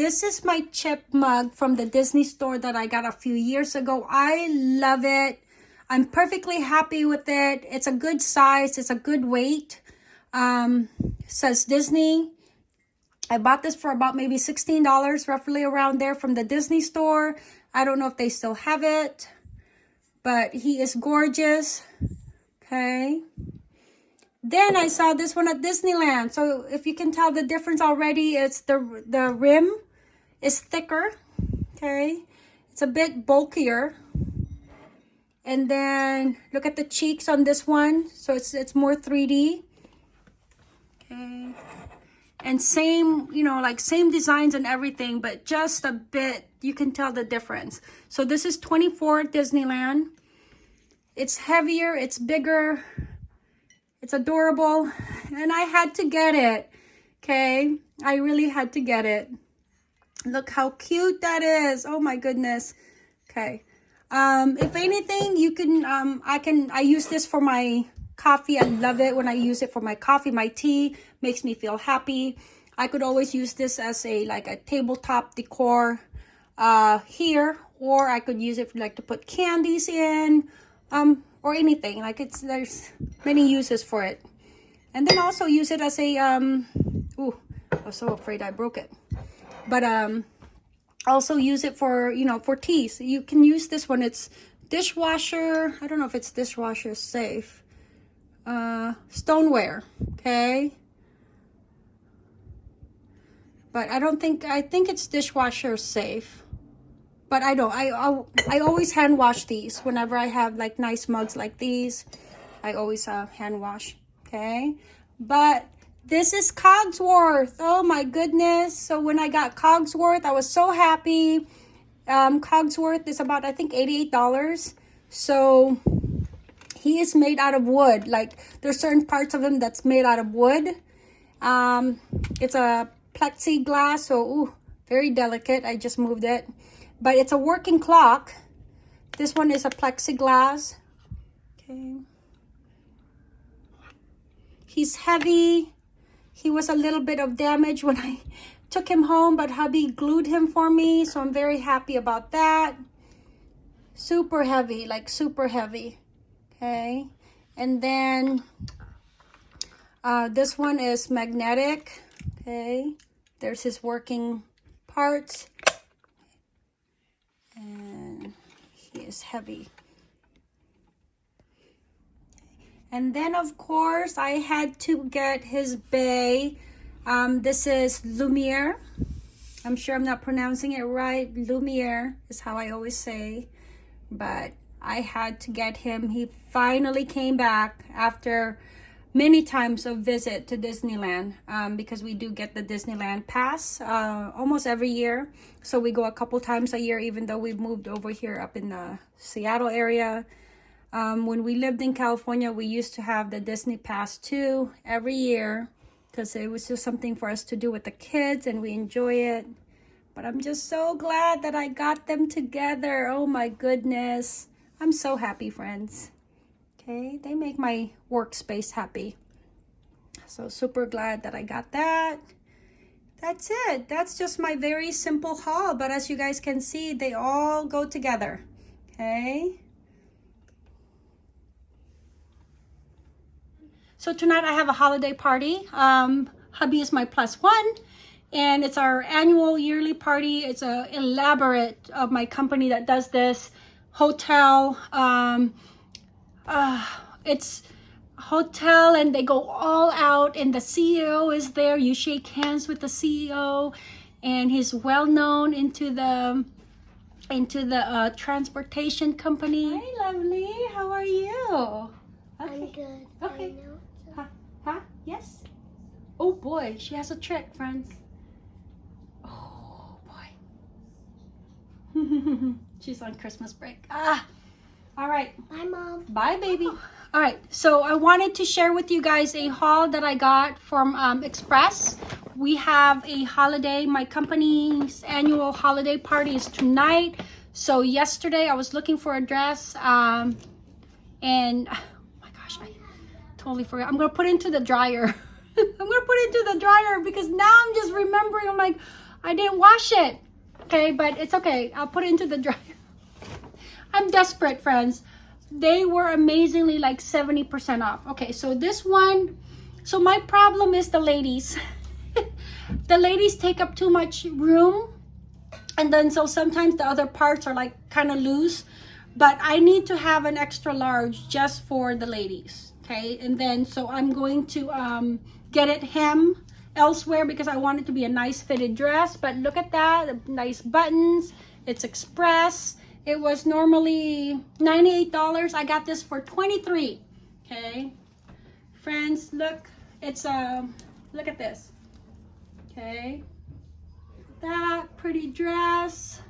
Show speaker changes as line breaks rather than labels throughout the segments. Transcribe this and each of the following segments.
this is my chip mug from the Disney store that I got a few years ago. I love it. I'm perfectly happy with it. It's a good size. It's a good weight. Um, says Disney. I bought this for about maybe $16, roughly around there from the Disney store. I don't know if they still have it, but he is gorgeous. Okay. Then I saw this one at Disneyland. So if you can tell the difference already, it's the, the rim is thicker. Okay. It's a bit bulkier. And then look at the cheeks on this one. So it's, it's more 3D. Okay. And same, you know, like same designs and everything, but just a bit, you can tell the difference. So this is 24 Disneyland. It's heavier, it's bigger, it's adorable, and I had to get it, okay? I really had to get it. Look how cute that is. Oh my goodness. Okay. Um, if anything, you can, um, I can, I use this for my coffee. I love it when I use it for my coffee, my tea, makes me feel happy. I could always use this as a, like a tabletop decor, uh, here, or I could use it for like to put candies in, um, or anything. Like it's, there's many uses for it. And then also use it as a, um, ooh, I was so afraid I broke it. But, um, also use it for, you know, for teas. You can use this one. It's dishwasher. I don't know if it's dishwasher safe. Uh, stoneware. Okay. But I don't think, I think it's dishwasher safe. But I don't, I, I, I always hand wash these whenever I have like nice mugs like these. I always uh, hand wash. Okay. But this is Cogsworth. Oh my goodness. So when I got Cogsworth, I was so happy. Um, Cogsworth is about, I think, $88. So he is made out of wood. Like there's certain parts of him that's made out of wood. Um, it's a plexiglass. So, ooh, very delicate. I just moved it. But it's a working clock. This one is a plexiglass. Okay. He's heavy. He was a little bit of damage when I took him home, but hubby glued him for me. So I'm very happy about that. Super heavy, like super heavy. Okay. And then uh, this one is magnetic. Okay. There's his working parts. And he is heavy. And then, of course, I had to get his bay. Um, this is Lumiere. I'm sure I'm not pronouncing it right. Lumiere is how I always say. But I had to get him. He finally came back after many times of visit to Disneyland um, because we do get the Disneyland pass uh, almost every year. So we go a couple times a year, even though we've moved over here up in the Seattle area. Um, when we lived in California, we used to have the Disney Pass too every year because it was just something for us to do with the kids and we enjoy it. But I'm just so glad that I got them together. Oh my goodness. I'm so happy, friends. Okay, they make my workspace happy. So super glad that I got that. That's it. That's just my very simple haul. But as you guys can see, they all go together. Okay. So tonight I have a holiday party. Um, hubby is my plus one and it's our annual yearly party. It's a elaborate of my company that does this hotel. Um, uh, it's hotel and they go all out and the CEO is there. You shake hands with the CEO and he's well known into the into the uh, transportation company. Hi, lovely. How are you?
Okay. I'm good.
Okay. Yes? Oh boy, she has a trick, friends. Oh boy. She's on Christmas break. Ah! All right.
Bye, Mom.
Bye, baby. All right, so I wanted to share with you guys a haul that I got from um, Express. We have a holiday, my company's annual holiday party is tonight. So yesterday I was looking for a dress um, and totally forgot. I'm gonna put into the dryer. I'm gonna put it into the dryer because now I'm just remembering. I'm like, I didn't wash it. Okay, but it's okay. I'll put it into the dryer. I'm desperate, friends. They were amazingly like 70% off. Okay, so this one, so my problem is the ladies. the ladies take up too much room. And then so sometimes the other parts are like kind of loose. But I need to have an extra large just for the ladies. Okay, and then so I'm going to um, get it hem elsewhere because I want it to be a nice fitted dress. But look at that, nice buttons. It's express. It was normally $98. I got this for 23 Okay. Friends, look. It's a, uh, look at this. Okay. That pretty dress.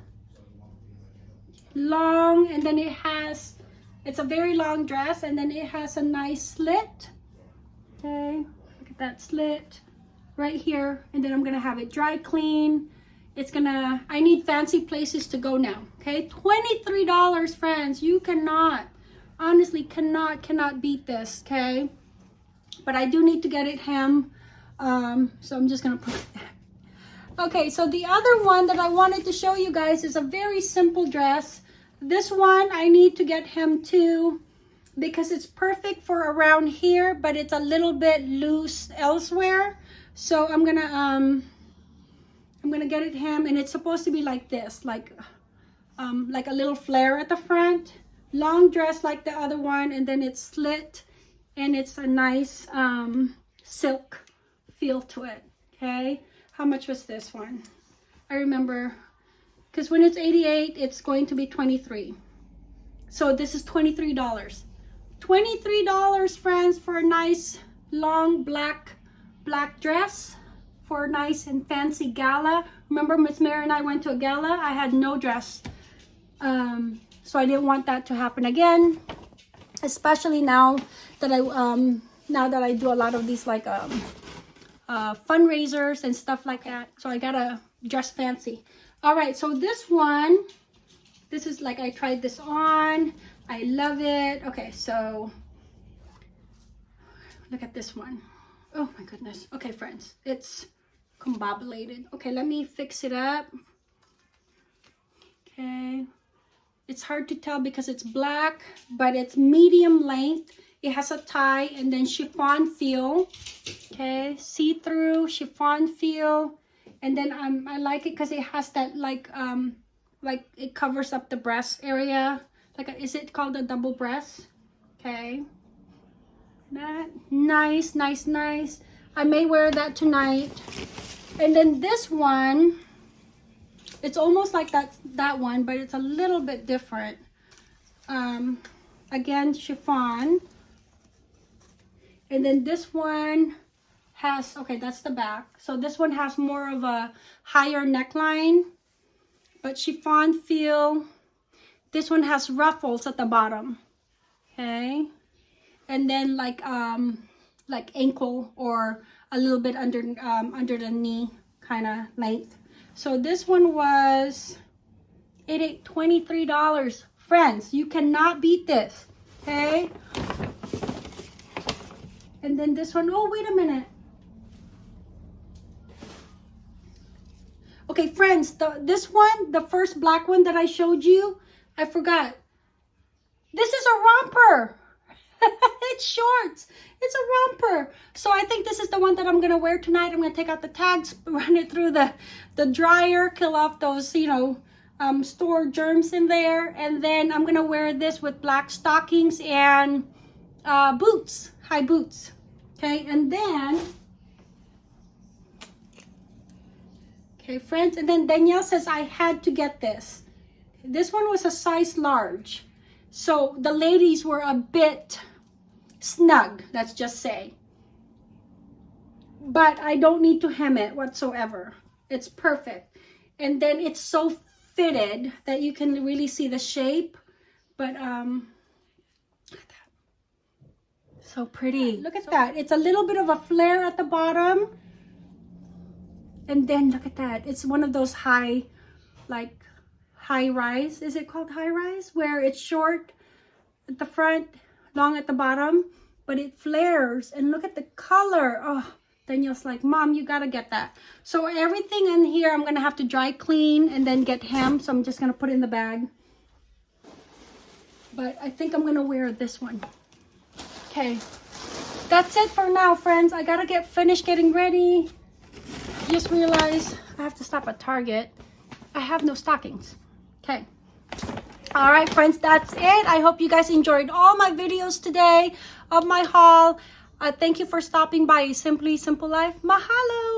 Long, and then it has, it's a very long dress, and then it has a nice slit. Okay. Look at that slit right here. And then I'm to have it dry clean it's gonna i need fancy places to go now okay 23 dollars friends you cannot honestly cannot cannot beat this okay but i do need to get it hem um so i'm just gonna put it there okay so the other one that i wanted to show you guys is a very simple dress this one i need to get hem too because it's perfect for around here but it's a little bit loose elsewhere so i'm gonna um I'm gonna get it hem and it's supposed to be like this, like um, like a little flare at the front. Long dress like the other one and then it's slit and it's a nice um, silk feel to it, okay? How much was this one? I remember, because when it's 88, it's going to be 23. So this is $23. $23, friends, for a nice long black black dress for a nice and fancy gala. Remember Miss Mary and I went to a gala? I had no dress. Um, so I didn't want that to happen again. Especially now that I um, now that I do a lot of these like um, uh, fundraisers and stuff like that. So I gotta dress fancy. All right, so this one, this is like I tried this on. I love it. Okay, so look at this one. Oh my goodness. Okay, friends, it's combobulated. Okay, let me fix it up. Okay. It's hard to tell because it's black, but it's medium length. It has a tie and then chiffon feel. Okay, see-through chiffon feel. And then um, I like it because it has that like, um, like it covers up the breast area. Like, a, is it called a double breast? Okay. That nice, nice, nice. I may wear that tonight. And then this one, it's almost like that, that one, but it's a little bit different. Um, again, chiffon. And then this one has, okay, that's the back. So this one has more of a higher neckline, but chiffon feel. This one has ruffles at the bottom, okay? And then like, um, like ankle or a little bit under um, under the knee kind of length. So this one was it $23. Friends, you cannot beat this. Okay. And then this one, oh, wait a minute. Okay, friends, the, this one, the first black one that I showed you, I forgot. This is a romper. it's shorts. It's a romper. So I think this is the one that I'm to wear tonight. I'm to take out the tags, run it through the, the dryer, kill off those, you know, um, store germs in there. And then I'm to wear this with black stockings and uh, boots, high boots. Okay, and then... Okay, friends, and then Danielle says I had to get this. This one was a size large. So the ladies were a bit snug, let's just say. But I don't need to hem it whatsoever. It's perfect. And then it's so fitted that you can really see the shape. But, um, so pretty. Look at so that. It's a little bit of a flare at the bottom. And then look at that. It's one of those high, like high rise. Is it called high rise? Where it's short at the front long at the bottom, but it flares. And look at the color. Oh, Daniel's like, Mom, you gotta get that. So everything in here, I'm gonna have to dry clean and then get hem. So I'm just gonna put it in the bag. But I think I'm gonna wear this one. Okay, that's it for now, friends. I gotta get finished getting ready. Just realized I have to stop at Target. I have no stockings. Okay. All right, friends, that's it. I hope you guys enjoyed all my videos today of my haul. Uh, thank you for stopping by Simply Simple Life. Mahalo!